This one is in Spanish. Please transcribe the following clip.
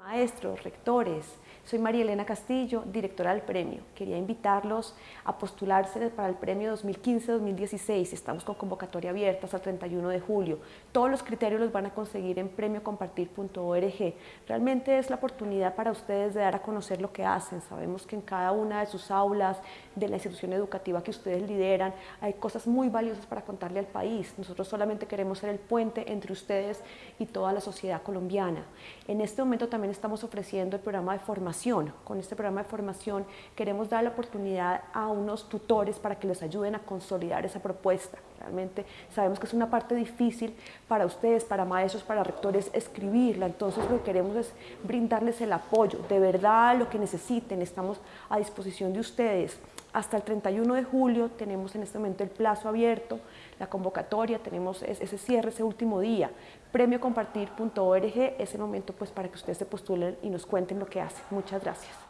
Maestros, rectores, soy María Elena Castillo, directora del premio. Quería invitarlos a postularse para el premio 2015-2016. Estamos con convocatoria abierta hasta el 31 de julio. Todos los criterios los van a conseguir en premiocompartir.org. Realmente es la oportunidad para ustedes de dar a conocer lo que hacen. Sabemos que en cada una de sus aulas, de la institución educativa que ustedes lideran, hay cosas muy valiosas para contarle al país. Nosotros solamente queremos ser el puente entre ustedes y toda la sociedad colombiana. En este momento también estamos ofreciendo el programa de formación. Con este programa de formación queremos dar la oportunidad a unos tutores para que les ayuden a consolidar esa propuesta. Realmente sabemos que es una parte difícil para ustedes, para maestros, para rectores, escribirla. Entonces lo que queremos es brindarles el apoyo. De verdad, lo que necesiten, estamos a disposición de ustedes. Hasta el 31 de julio tenemos en este momento el plazo abierto, la convocatoria, tenemos ese cierre, ese último día. Premiocompartir.org es el momento pues para que ustedes se postulen y nos cuenten lo que hacen. Muchas gracias.